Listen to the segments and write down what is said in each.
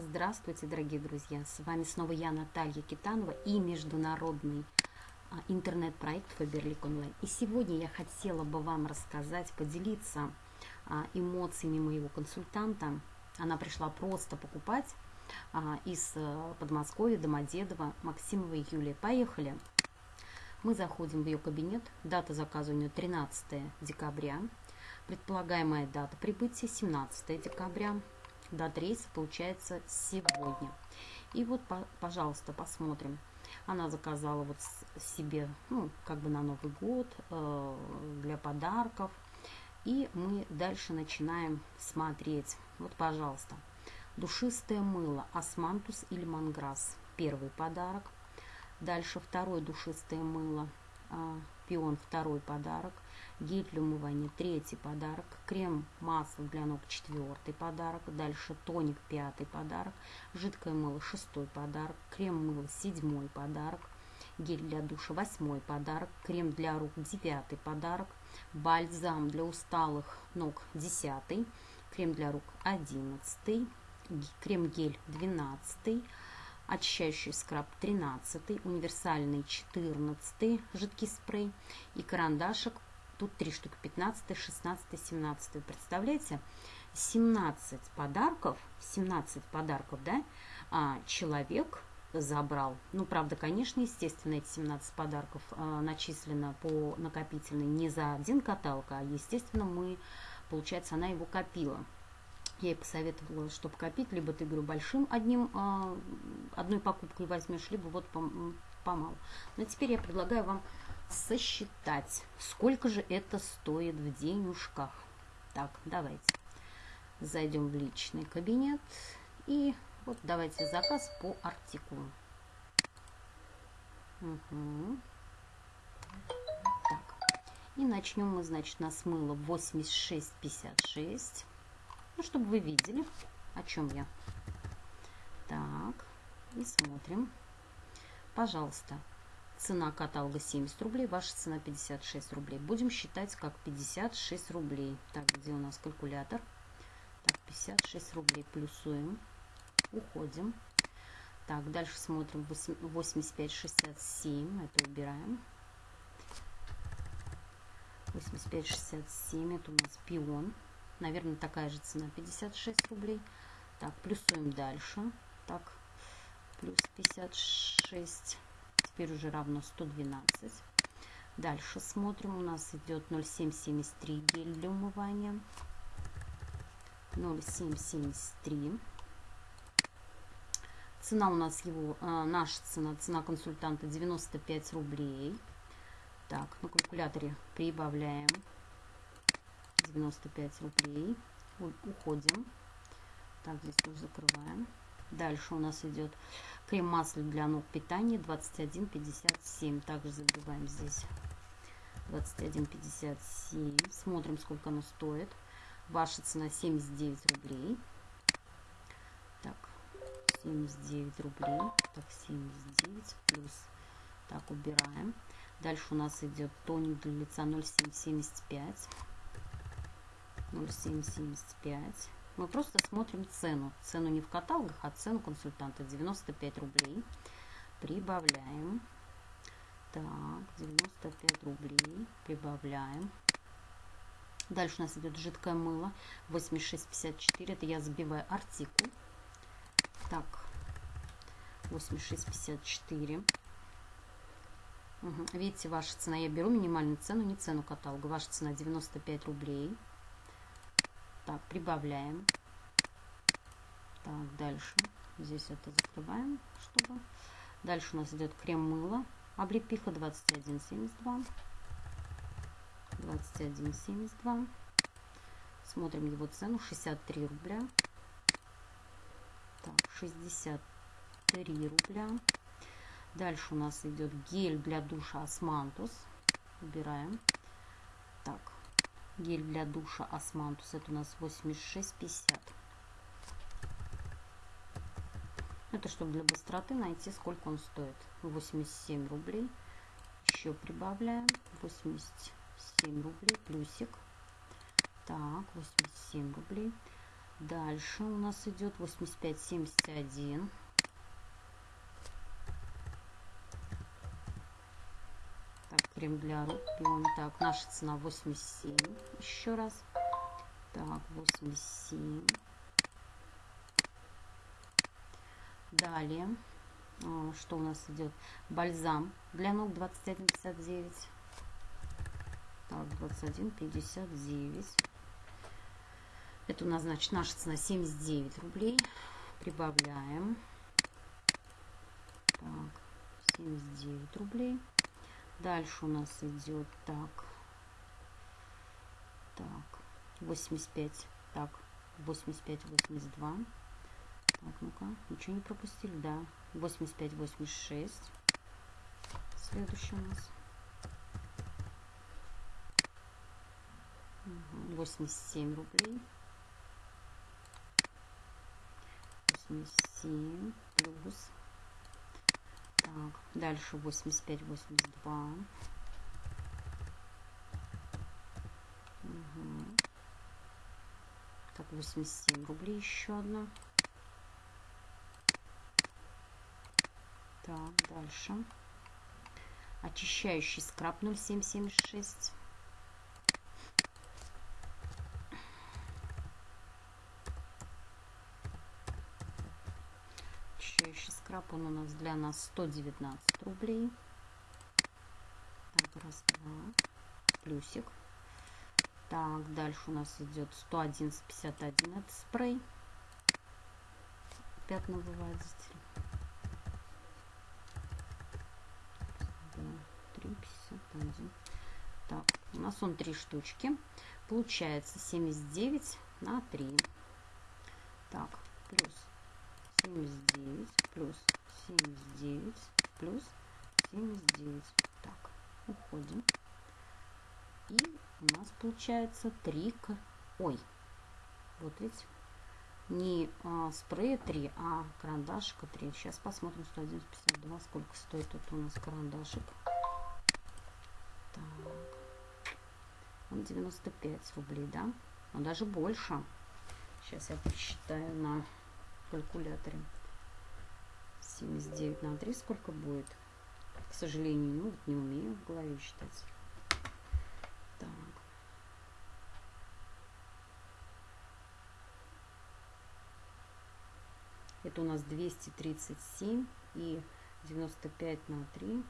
Здравствуйте, дорогие друзья! С вами снова я, Наталья Китанова и международный а, интернет-проект Фаберлик Онлайн. И сегодня я хотела бы вам рассказать, поделиться а, эмоциями моего консультанта. Она пришла просто покупать а, из а, Подмосковья, Домодедово, Максимова и Юлия. Поехали! Мы заходим в ее кабинет. Дата заказа у нее 13 декабря. Предполагаемая дата прибытия 17 декабря. Дата рейса получается сегодня. И вот, пожалуйста, посмотрим. Она заказала вот себе, ну, как бы на Новый год, э, для подарков. И мы дальше начинаем смотреть. Вот, пожалуйста, душистое мыло Османтус или Манграсс. Первый подарок. Дальше второе душистое мыло. А, пион второй подарок. Гель для умывания третий подарок. Крем масло для ног четвертый подарок. Дальше тоник пятый подарок. Жидкое мыло шестой подарок. Крем мыло седьмой подарок. Гель для душа восьмой подарок. Крем для рук девятый подарок. Бальзам для усталых ног десятый. Крем для рук одиннадцатый. Крем-гель двенадцатый очищающий скраб 13, универсальный 14, жидкий спрей и карандашик, тут три штуки, 15, 16, 17. Представляете, 17 подарков, 17 подарков, да, а, человек забрал. Ну, правда, конечно, естественно, эти 17 подарков а, начислено по накопительной не за один каталог, а, естественно, мы, получается, она его копила. Я ей посоветовала, чтобы копить, либо ты, говорю, большим одним, а, одной покупкой возьмешь, либо вот помалу. Но теперь я предлагаю вам сосчитать, сколько же это стоит в денежках. Так, давайте зайдем в личный кабинет и вот давайте заказ по артикулу. Угу. Так, и начнем мы, значит, на смыло 86,56. Ну, чтобы вы видели, о чем я. Так, и смотрим. Пожалуйста, цена каталога 70 рублей, ваша цена 56 рублей. Будем считать как 56 рублей. Так, где у нас калькулятор? Так, 56 рублей плюсуем. Уходим. Так, дальше смотрим 85,67. Это убираем. 85,67. Это у нас пион. Наверное, такая же цена, 56 рублей. Так, плюсуем дальше. Так, плюс 56. Теперь уже равно 112. Дальше смотрим. У нас идет 0,773 гель для умывания. 0,773. Цена у нас его, э, наша цена, цена консультанта 95 рублей. Так, на калькуляторе прибавляем 95 рублей. Уходим. Так, здесь тоже закрываем. Дальше у нас идет крем масло для ног питания 21,57. Также забиваем здесь 21,57. Смотрим, сколько оно стоит. Ваша цена 79 рублей. Так, 79 рублей. Так, 79 плюс. Так, убираем. Дальше у нас идет тоник для лица 0,775. 0,775. Мы просто смотрим цену. Цену не в каталогах, а цену консультанта. 95 рублей. Прибавляем. Так, 95 рублей. Прибавляем. Дальше у нас идет жидкое мыло. 86,54. Это я забиваю артикул. Так, 86,54. Угу. Видите, ваша цена. Я беру минимальную цену, не цену каталога. Ваша цена 95 рублей. Так, прибавляем. Так, дальше. Здесь это закрываем, чтобы... Дальше у нас идет крем-мыло. Облепиха 21,72. 21,72. Смотрим его цену. 63 рубля. Так, 63 рубля. Дальше у нас идет гель для душа Османтус. Убираем. Так, Гель для душа Османтус. Это у нас 86,50. Это чтобы для быстроты найти, сколько он стоит. 87 рублей. Еще прибавляем. 87 рублей. Плюсик. Так, 87 рублей. Дальше у нас идет 85-71. Так, крем для рук пьем. Так, наша цена 87. Еще раз. Так, 87. Далее, а, что у нас идет? Бальзам для ног 21,59. Так, 21,59. Это у нас, значит, наша цена 79 рублей. Прибавляем. Так, 79 рублей. Дальше у нас идет так. Так, 85. Так, 85, 82. Так, ну-ка, ничего не пропустили, да. 85, 86. Следующий у нас. 87 рублей. 87 плюс. Так, дальше 85, 82. Угу. Так, 87 рублей еще одна. Так, дальше. Очищающий скраб 0776. Очищающий скраб, он у нас для нас 119 рублей. Так, раз, два. Плюсик. Так, дальше у нас идет 111,51. Это спрей. Здесь. 3,51. Так, у нас он три штучки. Получается 79 на 3. Так, плюс 79, плюс 79, плюс 79. Так, уходим. И у нас получается 3 к... Ой, вот видите, не а, спрея 3, а карандашика 3. Сейчас посмотрим 111,52, сколько стоит тут у нас карандашик. Так. Он 95 рублей, да? Он даже больше. Сейчас я посчитаю на калькуляторе. 79 на 3 сколько будет? К сожалению, ну, вот не умею в голове считать. Так. Это у нас 237 и 95 на 3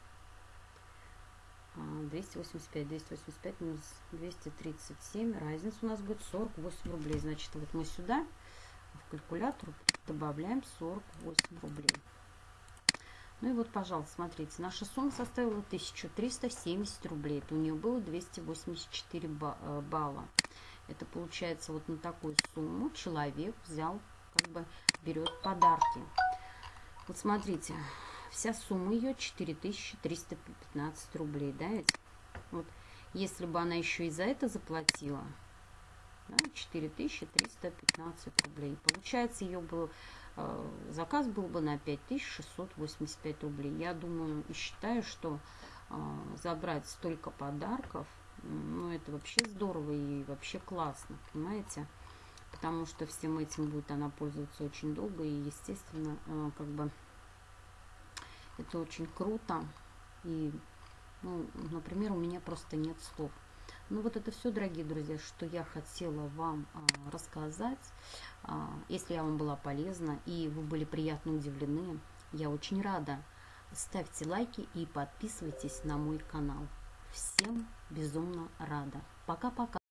285, 285 минус 237, разница у нас будет 48 рублей. Значит, вот мы сюда в калькулятор добавляем 48 рублей. Ну и вот, пожалуйста, смотрите, наша сумма составила 1370 рублей. Это у нее было 284 э, балла. Это получается вот на такую сумму человек взял, как бы берет подарки. Вот смотрите, вся сумма ее 4315 рублей, да? Вот, если бы она еще и за это заплатила, да, 4315 рублей. Получается, ее был, э, заказ был бы на 5685 рублей. Я думаю и считаю, что э, забрать столько подарков, ну, это вообще здорово и вообще классно, понимаете? Потому что всем этим будет она пользоваться очень долго и, естественно, э, как бы это очень круто. И, ну, например, у меня просто нет слов. Ну вот это все, дорогие друзья, что я хотела вам а, рассказать. А, если я вам была полезна и вы были приятно удивлены, я очень рада. Ставьте лайки и подписывайтесь на мой канал. Всем безумно рада. Пока-пока.